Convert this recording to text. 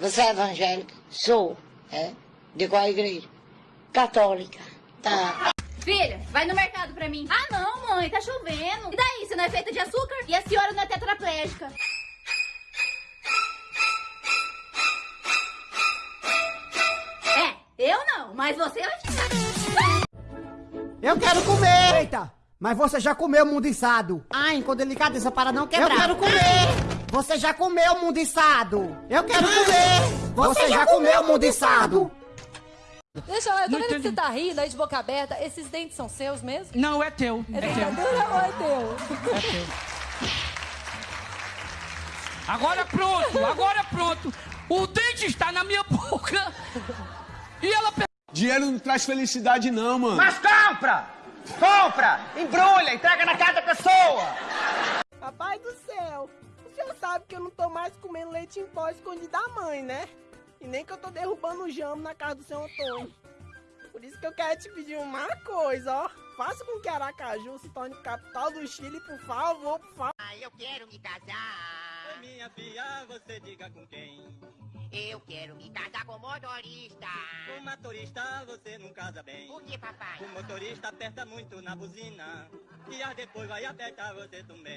Você é evangélica? Sou. É? De qual igreja? Católica. Tá. Filha, vai no mercado pra mim. Ah, não, mãe, tá chovendo. E daí, você não é feita de açúcar? E a senhora não é tetraplégica? É, eu não, mas você vai ficar. Eu quero comer! Eita! Mas você já comeu mundiçado. Ai, com delicadeza para não quebrar. Eu quero comer! Você já comeu mundiçado? Eu quero comer! Você já comeu mundiçado? Deixa eu ver, eu tô Não vendo que você tá rindo aí de boca aberta. Esses dentes são seus mesmo? Não, é teu. É É ou é teu? É teu. Agora pronto, agora pronto. O dente está na minha boca. E ela Dinheiro não traz felicidade, não, mano. Mas compra! Compra! Embrulha, entrega na casa da pessoa! Papai do céu, o senhor sabe que eu não tô mais comendo leite em pó escondido da mãe, né? E nem que eu tô derrubando o jamo na casa do senhor Antônio. Por isso que eu quero te pedir uma coisa, ó. Faça com que Aracaju se torne capital do Chile, por favor, por favor. Ah, eu quero me casar. Minha filha, você diga com quem? Eu quero me casar com motorista. Com motorista você não casa bem. Por que, papai? O motorista aperta muito na buzina. E depois vai apertar você também.